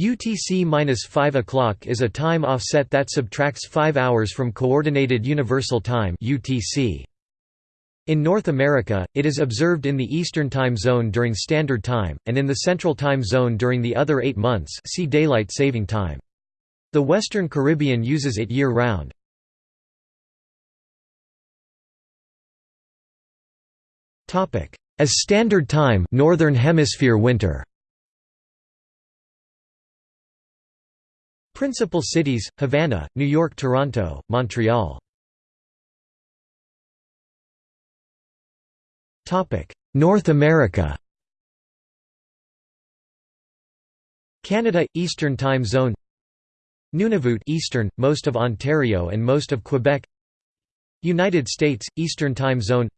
UTC-5 o'clock is a time offset that subtracts 5 hours from Coordinated Universal Time UTC. In North America, it is observed in the Eastern Time Zone during Standard Time, and in the Central Time Zone during the other eight months see Daylight Saving Time. The Western Caribbean uses it year-round. As Standard Time Northern Hemisphere winter Principal cities, Havana, New York Toronto, Montreal. North America. Canada – Eastern Time Zone. Nunavut Eastern, most of Ontario and most of Quebec. United States – Eastern Time Zone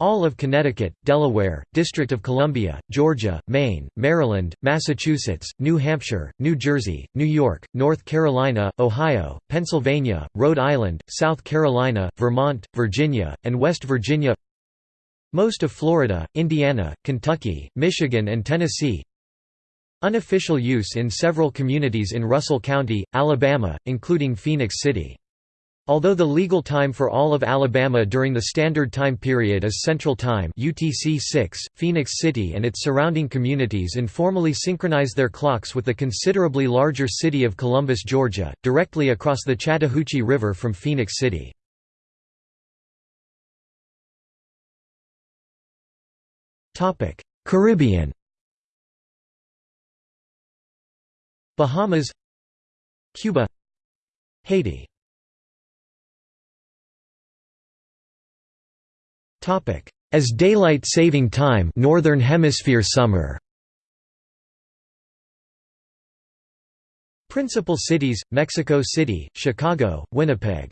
all of Connecticut, Delaware, District of Columbia, Georgia, Maine, Maryland, Massachusetts, New Hampshire, New Jersey, New York, North Carolina, Ohio, Pennsylvania, Rhode Island, South Carolina, Vermont, Virginia, and West Virginia. Most of Florida, Indiana, Kentucky, Michigan and Tennessee. Unofficial use in several communities in Russell County, Alabama, including Phenix City Although the legal time for all of Alabama during the Standard Time period is Central Time UTC 6, Phenix City and its surrounding communities informally synchronize their clocks with the considerably larger city of Columbus, Georgia, directly across the Chattahoochee River from Phenix City. Caribbean Bahamas Cuba Haiti As daylight saving time Northern Hemisphere summer. Principal cities, Mexico City, Chicago, Winnipeg.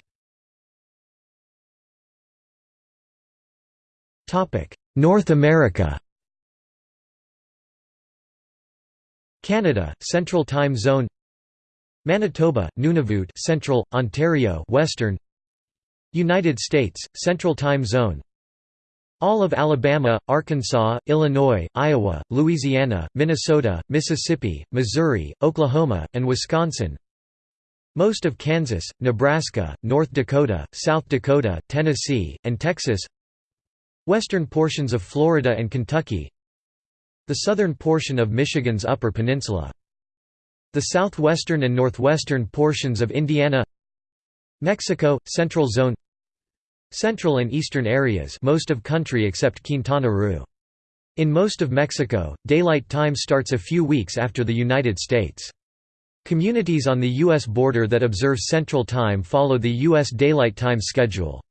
North America. Canada, Central Time Zone. Manitoba, Nunavut Central, Ontario Western. United States, Central Time Zone all of Alabama, Arkansas, Illinois, Iowa, Louisiana, Minnesota, Mississippi, Missouri, Oklahoma, and Wisconsin. Most of Kansas, Nebraska, North Dakota, South Dakota, Tennessee, and Texas. Western portions of Florida and Kentucky. The southern portion of Michigan's Upper Peninsula. The southwestern and northwestern portions of Indiana. Mexico, Central Zone Central and eastern areas most of country except Quintana Roo. In most of Mexico, daylight time starts a few weeks after the United States. Communities on the U.S. border that observe Central Time follow the U.S. Daylight Time schedule.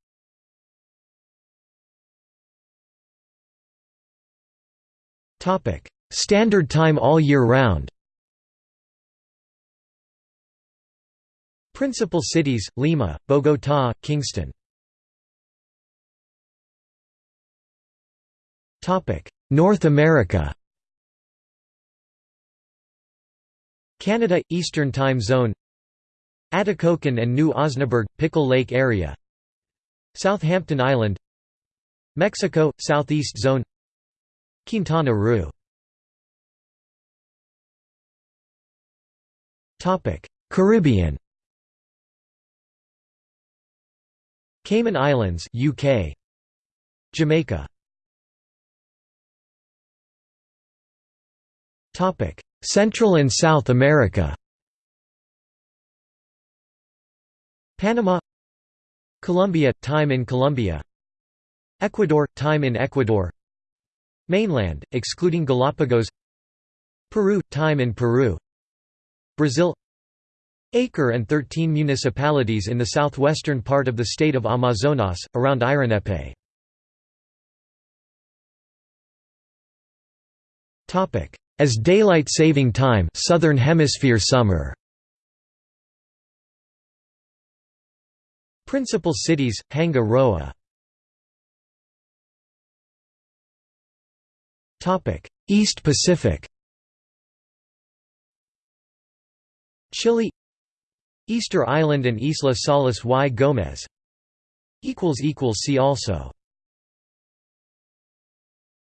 Standard Time all year round Principal cities, Lima, Bogotá, Kingston North America. Canada – Eastern Time Zone. Atikokan and New Osnaburgh – Pickle Lake area. Southampton Island. Mexico – Southeast Zone. Quintana Roo. Caribbean. Cayman Islands UK Jamaica Central and South America. Panama. Colombia – Time in Colombia. Ecuador – Time in Ecuador. Mainland, excluding Galapagos. Peru – Time in Peru. Brazil. Acre and 13 municipalities in the southwestern part of the state of Amazonas, around Eirunepé. As daylight saving time Southern Hemisphere summer. Principal cities, Hanga Roa. East Pacific. Chile. Easter Island and Isla Salas y Gomez. See also